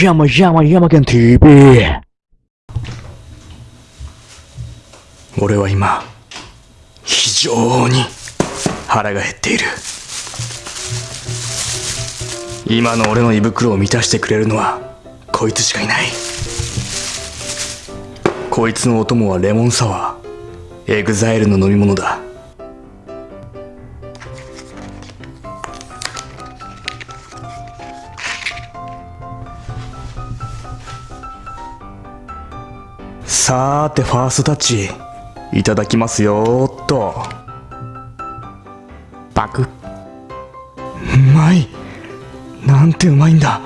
山山山県 TV 俺は今非常に腹が減っている。今の俺の胃袋を満たしてくれるのはこいつしかいない。こいつのお供はレモンサワーエグザイルの飲み物だ。さーてファーストタッチいただきますよーっと。パク。うまい。なんてうまいんだ。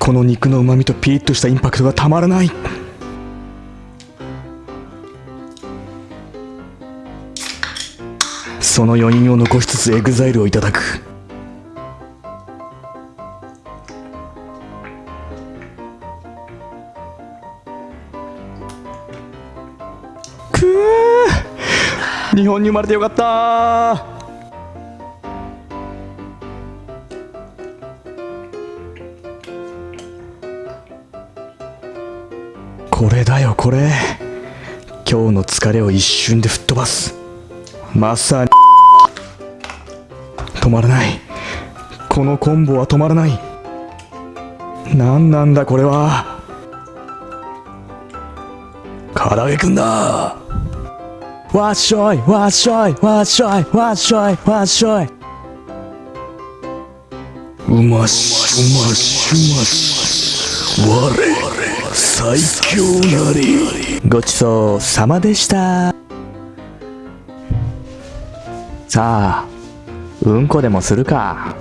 この肉のうまみとピリッとしたインパクトがたまらない。その余韻を残しつつエグザイルをいただくく日本に生まれてよかった。これだよこれ。今日の疲れを一瞬で吹っ飛ばす。まさに。止まらない。このコンボは止まらない。何なんだこれは。唐揚げくんだ。わっしょいわっしょいわっしょいわっしょいわっしょい。うましうましうまし我最強なりごちそうさまでした。さあうんこでもするか。